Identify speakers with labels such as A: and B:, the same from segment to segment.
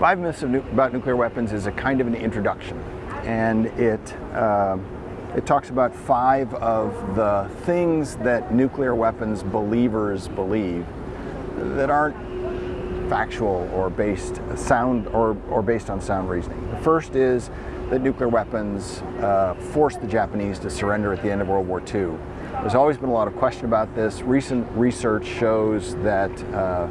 A: Five Myths About Nuclear Weapons is a kind of an introduction, and it, uh, it talks about five of the things that nuclear weapons believers believe that aren't factual or based sound or, or based on sound reasoning. The first is that nuclear weapons uh, forced the Japanese to surrender at the end of World War II. There's always been a lot of question about this. Recent research shows that uh,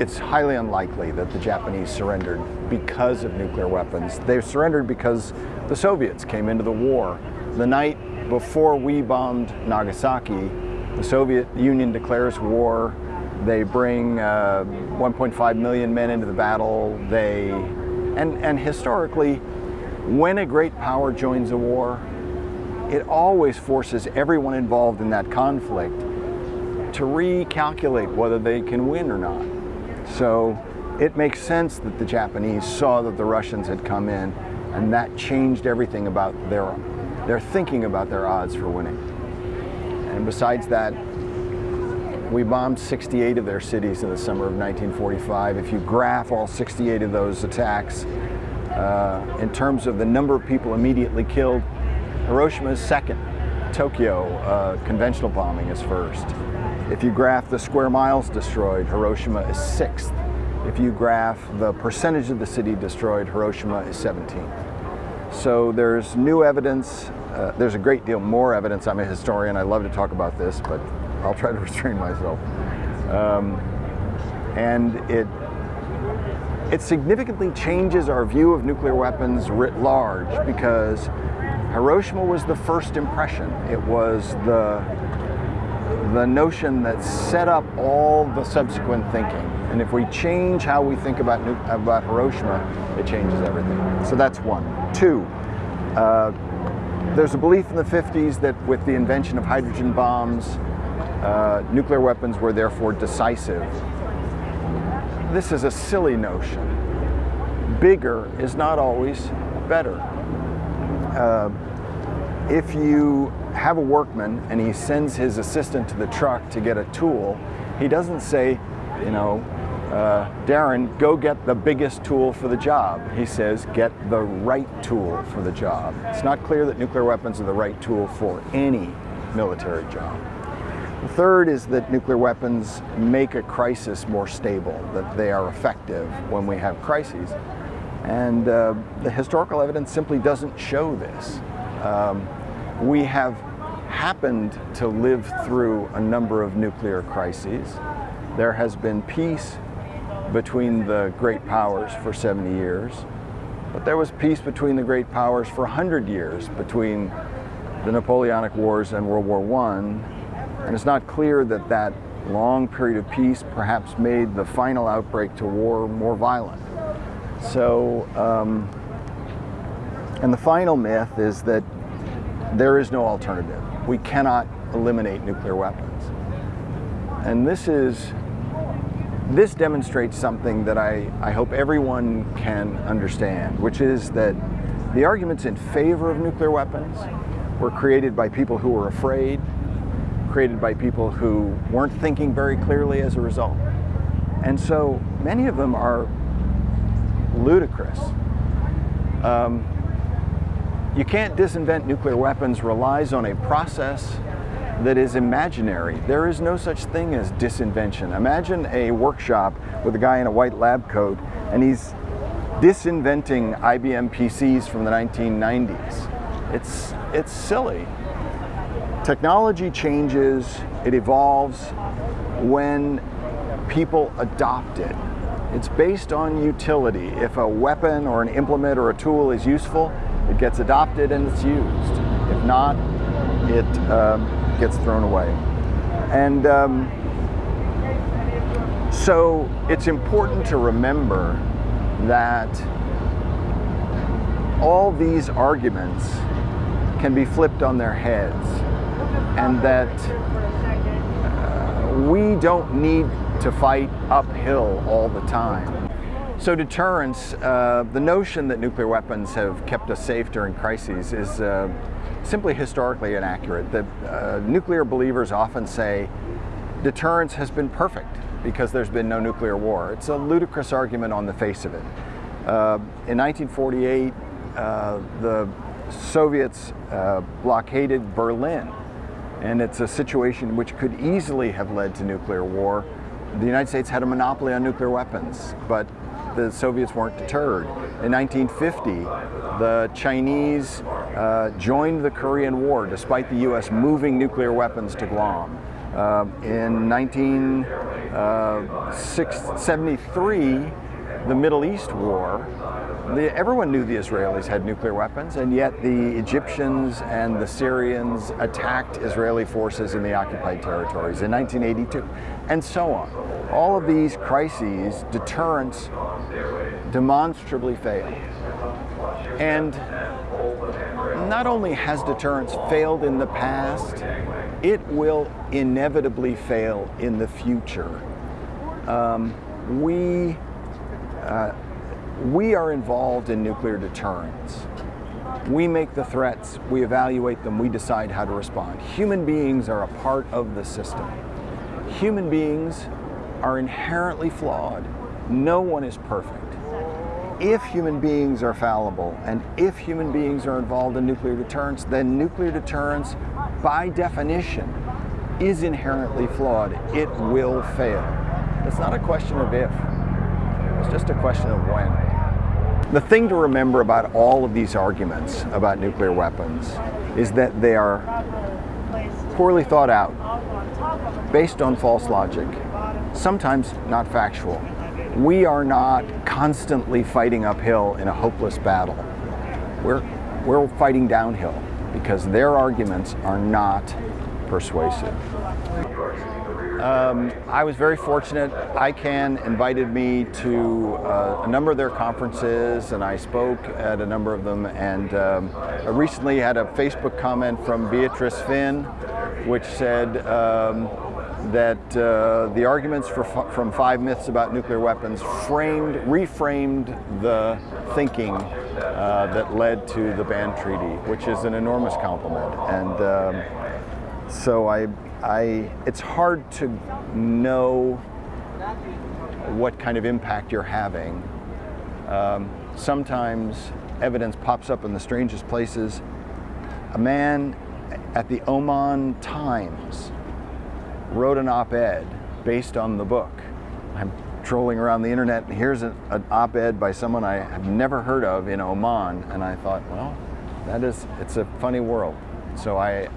A: it's highly unlikely that the Japanese surrendered because of nuclear weapons. They surrendered because the Soviets came into the war. The night before we bombed Nagasaki, the Soviet Union declares war. They bring uh, 1.5 million men into the battle. They, and, and historically, when a great power joins a war, it always forces everyone involved in that conflict to recalculate whether they can win or not. So it makes sense that the Japanese saw that the Russians had come in and that changed everything about their, their thinking about their odds for winning. And besides that, we bombed 68 of their cities in the summer of 1945. If you graph all 68 of those attacks, uh, in terms of the number of people immediately killed, Hiroshima is second. Tokyo, uh, conventional bombing is first. If you graph the square miles destroyed, Hiroshima is sixth. If you graph the percentage of the city destroyed, Hiroshima is 17th. So there's new evidence. Uh, there's a great deal more evidence. I'm a historian. I love to talk about this, but I'll try to restrain myself. Um, and it it significantly changes our view of nuclear weapons writ large because Hiroshima was the first impression. It was the the notion that set up all the subsequent thinking. And if we change how we think about, about Hiroshima, it changes everything. So that's one. Two, uh, there's a belief in the 50s that with the invention of hydrogen bombs, uh, nuclear weapons were therefore decisive. This is a silly notion. Bigger is not always better. Uh, if you have a workman and he sends his assistant to the truck to get a tool, he doesn't say, you know, uh, Darren, go get the biggest tool for the job. He says, get the right tool for the job. It's not clear that nuclear weapons are the right tool for any military job. The third is that nuclear weapons make a crisis more stable, that they are effective when we have crises. And uh, the historical evidence simply doesn't show this. Um, we have happened to live through a number of nuclear crises. There has been peace between the great powers for 70 years, but there was peace between the great powers for 100 years between the Napoleonic Wars and World War I, and it's not clear that that long period of peace perhaps made the final outbreak to war more violent. So, um, and the final myth is that there is no alternative. We cannot eliminate nuclear weapons. And this is, this demonstrates something that I, I hope everyone can understand, which is that the arguments in favor of nuclear weapons were created by people who were afraid, created by people who weren't thinking very clearly as a result. And so many of them are ludicrous. Um, you can't disinvent nuclear weapons relies on a process that is imaginary. There is no such thing as disinvention. Imagine a workshop with a guy in a white lab coat and he's disinventing IBM PCs from the 1990s. It's, it's silly. Technology changes, it evolves when people adopt it. It's based on utility. If a weapon or an implement or a tool is useful, it gets adopted and it's used. If not, it um, gets thrown away. And um, so it's important to remember that all these arguments can be flipped on their heads and that uh, we don't need to fight uphill all the time. So deterrence, uh, the notion that nuclear weapons have kept us safe during crises is uh, simply historically inaccurate. The uh, nuclear believers often say deterrence has been perfect because there's been no nuclear war. It's a ludicrous argument on the face of it. Uh, in 1948, uh, the Soviets uh, blockaded Berlin, and it's a situation which could easily have led to nuclear war. The United States had a monopoly on nuclear weapons, but the Soviets weren't deterred. In 1950, the Chinese uh, joined the Korean War despite the U.S. moving nuclear weapons to Guam. Uh, in 1973, uh, the Middle East War, the, everyone knew the Israelis had nuclear weapons, and yet the Egyptians and the Syrians attacked Israeli forces in the occupied territories in 1982, and so on. All of these crises, deterrence demonstrably failed. And not only has deterrence failed in the past, it will inevitably fail in the future. Um, we uh, we are involved in nuclear deterrence. We make the threats, we evaluate them, we decide how to respond. Human beings are a part of the system. Human beings are inherently flawed. No one is perfect. If human beings are fallible and if human beings are involved in nuclear deterrence, then nuclear deterrence, by definition, is inherently flawed. It will fail. It's not a question of if, it's just a question of when. The thing to remember about all of these arguments about nuclear weapons is that they are poorly thought out, based on false logic, sometimes not factual. We are not constantly fighting uphill in a hopeless battle. We're, we're fighting downhill because their arguments are not persuasive. Um, I was very fortunate. ICAN invited me to uh, a number of their conferences and I spoke at a number of them and um, I recently had a Facebook comment from Beatrice Fihn which said um, that uh, the arguments for, from Five Myths About Nuclear Weapons framed, reframed the thinking uh, that led to the ban treaty, which is an enormous compliment. And um, so I I, it's hard to know what kind of impact you're having. Um, sometimes evidence pops up in the strangest places. A man at the Oman Times wrote an op-ed based on the book. I'm trolling around the internet and here's an, an op-ed by someone I have never heard of in Oman and I thought, well, that is, it's a funny world. So I,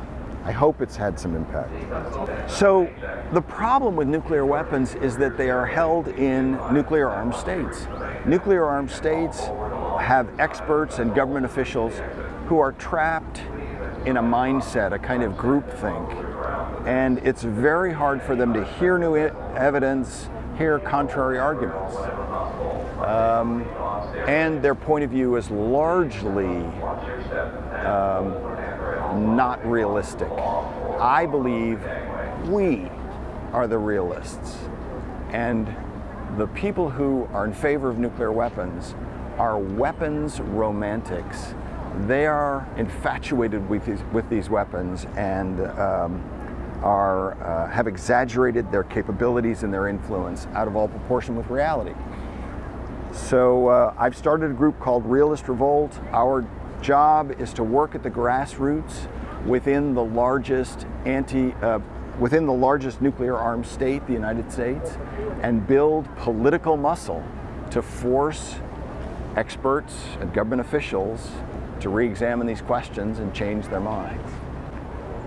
A: I hope it's had some impact. So the problem with nuclear weapons is that they are held in nuclear armed states. Nuclear armed states have experts and government officials who are trapped in a mindset, a kind of groupthink. And it's very hard for them to hear new evidence, hear contrary arguments. Um, and their point of view is largely um, not realistic. I believe we are the realists. And the people who are in favor of nuclear weapons are weapons romantics. They are infatuated with these, with these weapons and um, are, uh, have exaggerated their capabilities and their influence out of all proportion with reality. So uh, I've started a group called Realist Revolt. Our job is to work at the grassroots within the largest anti uh, within the largest nuclear armed state, the United States, and build political muscle to force experts and government officials to re-examine these questions and change their minds.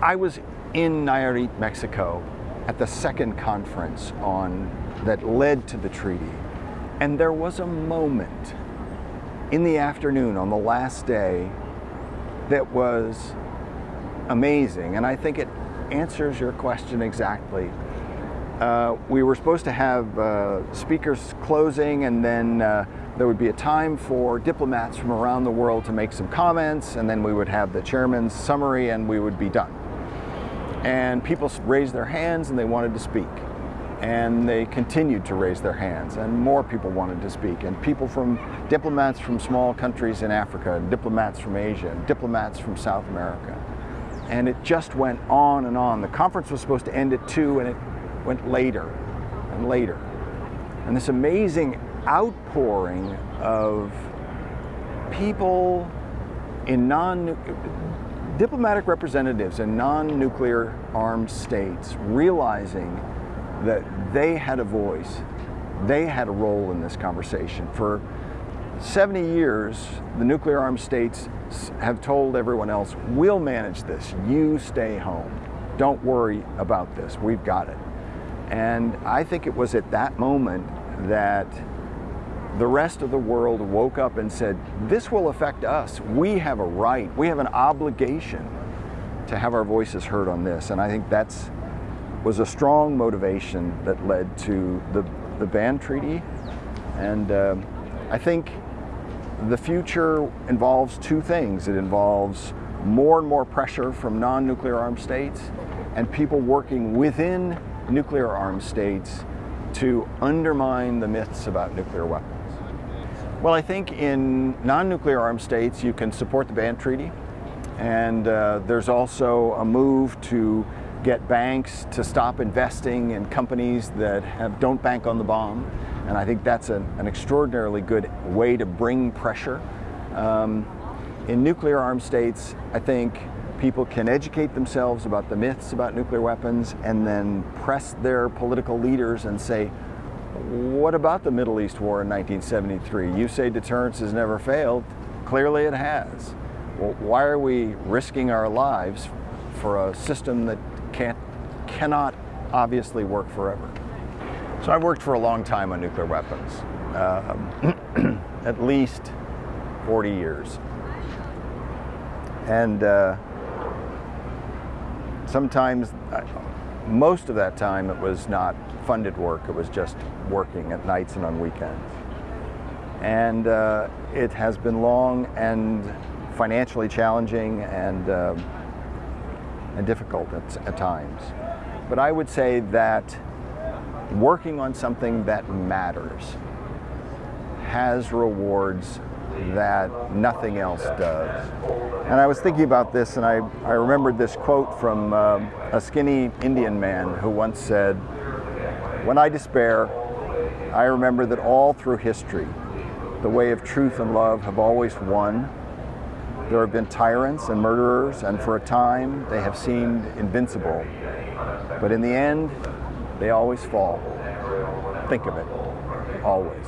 A: I was in Nayarit, Mexico at the second conference on that led to the treaty. And there was a moment in the afternoon on the last day that was amazing. And I think it answers your question exactly. Uh, we were supposed to have uh, speakers closing and then uh, there would be a time for diplomats from around the world to make some comments and then we would have the chairman's summary and we would be done. And people raised their hands and they wanted to speak and they continued to raise their hands and more people wanted to speak and people from diplomats from small countries in Africa, diplomats from Asia, diplomats from South America. And it just went on and on. The conference was supposed to end at two and it went later and later. And this amazing outpouring of people in non diplomatic representatives in non-nuclear armed states realizing that they had a voice, they had a role in this conversation. For 70 years, the nuclear armed states have told everyone else, we'll manage this, you stay home. Don't worry about this, we've got it. And I think it was at that moment that the rest of the world woke up and said, this will affect us. We have a right, we have an obligation to have our voices heard on this. And I think that's was a strong motivation that led to the, the ban treaty. And uh, I think the future involves two things. It involves more and more pressure from non-nuclear armed states and people working within nuclear armed states to undermine the myths about nuclear weapons. Well, I think in non-nuclear armed states you can support the ban treaty and uh, there's also a move to get banks to stop investing in companies that have, don't bank on the bomb. And I think that's an, an extraordinarily good way to bring pressure. Um, in nuclear armed states, I think people can educate themselves about the myths about nuclear weapons and then press their political leaders and say, what about the Middle East war in 1973? You say deterrence has never failed. Clearly it has. Well, why are we risking our lives for a system that cannot obviously work forever. So I've worked for a long time on nuclear weapons, um, at least 40 years. And uh, sometimes, most of that time, it was not funded work. It was just working at nights and on weekends. And uh, it has been long and financially challenging and um, and difficult at, at times. But I would say that working on something that matters has rewards that nothing else does. And I was thinking about this and I, I remembered this quote from uh, a skinny Indian man who once said, when I despair, I remember that all through history, the way of truth and love have always won there have been tyrants and murderers, and for a time they have seemed invincible. But in the end, they always fall. Think of it, always.